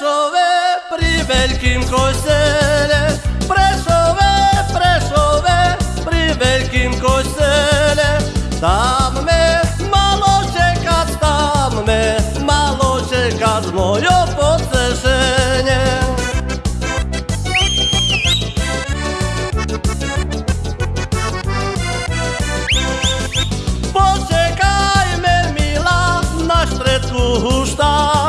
Prešove pri veľkým kostele, Prešove, Prešove pri veľkým kostele, tam me malo čekať, tam me malo čekať mojo potešenie. Počekajme, milá, na štretku huštáka.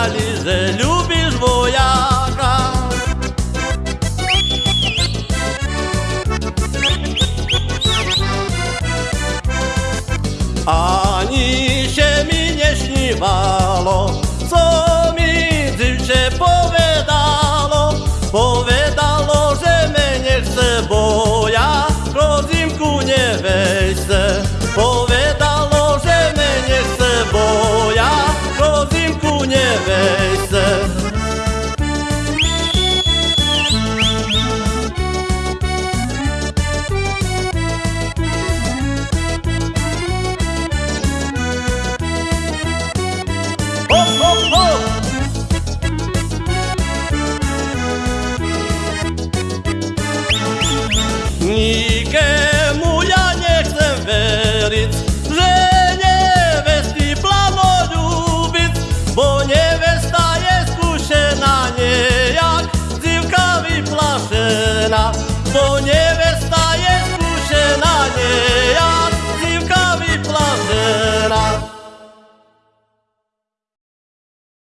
pisali, że lubisz wojaka. Ani się mi nie śniwało, co mi dziewczę powiadało, powiadało, że mnie nie chce, bo ja w rodzinku nie wejdę. žena po něm.